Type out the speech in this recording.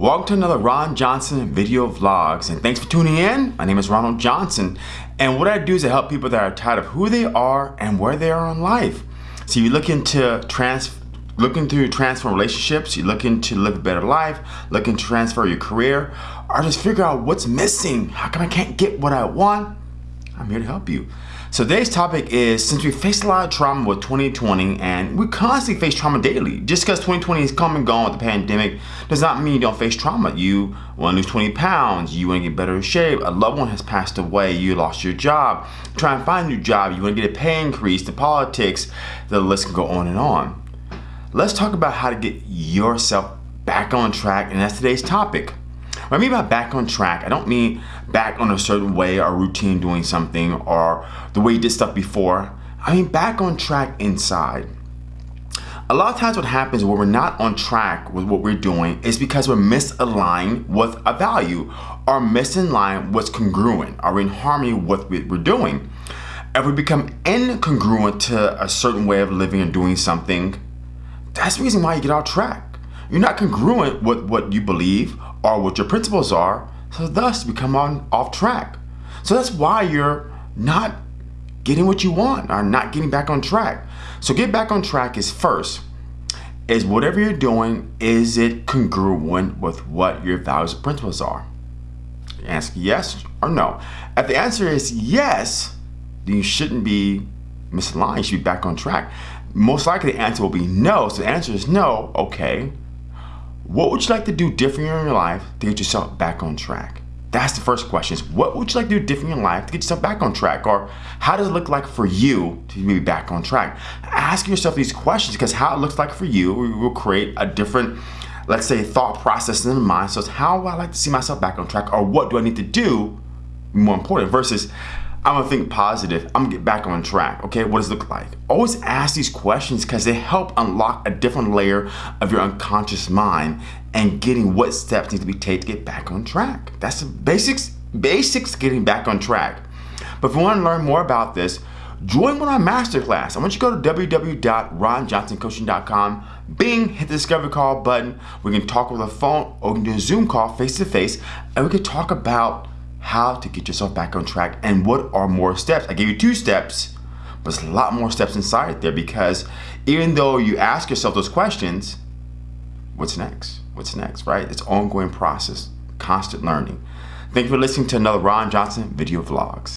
Welcome to another Ron Johnson video vlogs and thanks for tuning in. My name is Ronald Johnson and what I do is I help people that are tired of who they are and where they are in life. So you're looking to trans looking to transform relationships, you're looking to live a better life, looking to transfer your career, or just figure out what's missing. How come I can't get what I want? I'm here to help you. So today's topic is since we faced a lot of trauma with 2020 and we constantly face trauma daily. Just because 2020 is come and gone with the pandemic does not mean you don't face trauma. You want to lose 20 pounds, you want to get better in shape, a loved one has passed away, you lost your job, try and find a new job, you want to get a pay increase, the politics, the list can go on and on. Let's talk about how to get yourself back on track and that's today's topic. I mean by back on track, I don't mean back on a certain way or routine doing something or the way you did stuff before. I mean back on track inside. A lot of times what happens when we're not on track with what we're doing is because we're misaligned with a value or misaligned what's congruent or in harmony with what we're doing. If we become incongruent to a certain way of living and doing something, that's the reason why you get off track. You're not congruent with what you believe or what your principles are, so thus you become on off track. So that's why you're not getting what you want or not getting back on track. So get back on track is first, is whatever you're doing, is it congruent with what your values and principles are? Ask yes or no. If the answer is yes, then you shouldn't be misaligned, you should be back on track. Most likely the answer will be no, so the answer is no, okay. What would you like to do different in your life to get yourself back on track? That's the first question is what would you like to do different in your life to get yourself back on track? Or how does it look like for you to be back on track? Ask yourself these questions because how it looks like for you will create a different, let's say, thought process in the mind. So it's how would I like to see myself back on track or what do I need to do more important versus I'm gonna think positive. I'm gonna get back on track. Okay, what does it look like? Always ask these questions because they help unlock a different layer of your unconscious mind and getting what steps need to be taken to get back on track. That's the basics, basics getting back on track. But if you want to learn more about this, join one of my masterclass. I want you to go to www.ronjohnsoncoaching.com, bing, hit the discovery call button. We can talk over the phone or we can do a Zoom call face to face and we can talk about how to get yourself back on track and what are more steps. I gave you two steps, but there's a lot more steps inside there because even though you ask yourself those questions, what's next? What's next, right? It's ongoing process, constant learning. Thank you for listening to another Ron Johnson video vlogs.